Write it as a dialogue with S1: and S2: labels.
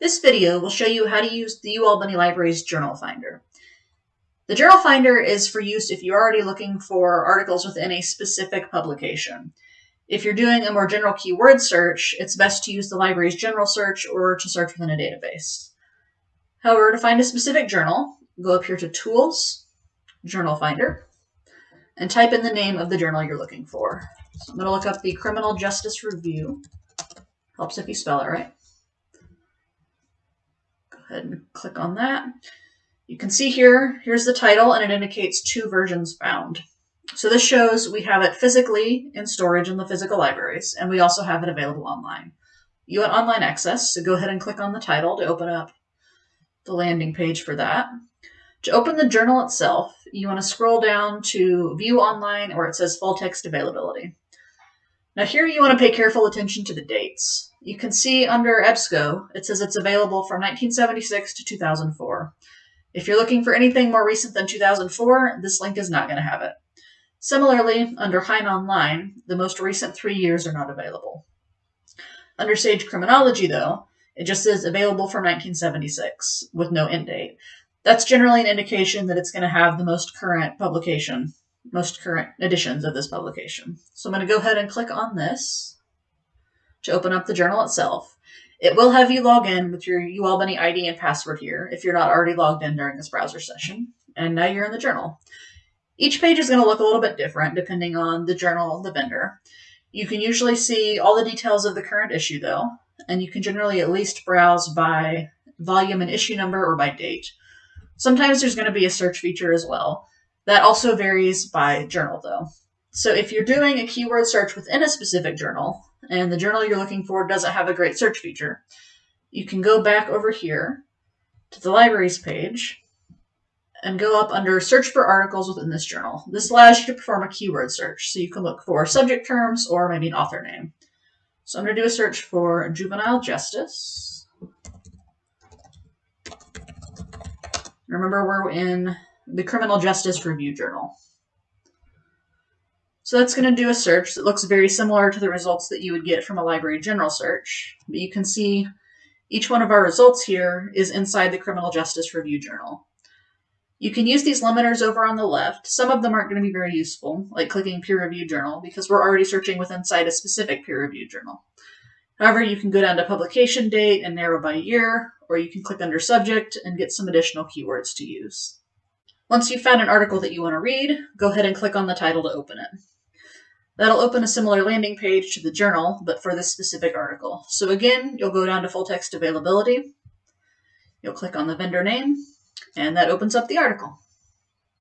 S1: This video will show you how to use the UAlbany Library's Journal Finder. The Journal Finder is for use if you're already looking for articles within a specific publication. If you're doing a more general keyword search, it's best to use the library's general search or to search within a database. However, to find a specific journal, go up here to Tools, Journal Finder, and type in the name of the journal you're looking for. So I'm going to look up the Criminal Justice Review. Helps if you spell it right. And click on that. You can see here, here's the title, and it indicates two versions found. So this shows we have it physically in storage in the physical libraries, and we also have it available online. You want online access, so go ahead and click on the title to open up the landing page for that. To open the journal itself, you want to scroll down to View Online where it says Full Text Availability. Now here you want to pay careful attention to the dates. You can see under EBSCO, it says it's available from 1976 to 2004. If you're looking for anything more recent than 2004, this link is not going to have it. Similarly, under Hein Online, the most recent three years are not available. Under Sage Criminology, though, it just says available from 1976 with no end date. That's generally an indication that it's going to have the most current publication most current editions of this publication. So I'm going to go ahead and click on this to open up the journal itself. It will have you log in with your UAlbany ID and password here if you're not already logged in during this browser session. And now you're in the journal. Each page is going to look a little bit different depending on the journal, the vendor. You can usually see all the details of the current issue though, and you can generally at least browse by volume and issue number or by date. Sometimes there's going to be a search feature as well. That also varies by journal though. So if you're doing a keyword search within a specific journal and the journal you're looking for doesn't have a great search feature, you can go back over here to the libraries page and go up under search for articles within this journal. This allows you to perform a keyword search. So you can look for subject terms or maybe an author name. So I'm going to do a search for juvenile justice. Remember, we're in the Criminal Justice Review Journal. So that's going to do a search that looks very similar to the results that you would get from a library general search. But you can see each one of our results here is inside the Criminal Justice Review Journal. You can use these limiters over on the left. Some of them aren't going to be very useful, like clicking peer review journal, because we're already searching with inside a specific peer review journal. However, you can go down to publication date and narrow by year, or you can click under subject and get some additional keywords to use. Once you've found an article that you want to read, go ahead and click on the title to open it. That'll open a similar landing page to the journal, but for this specific article. So again, you'll go down to full text availability. You'll click on the vendor name, and that opens up the article.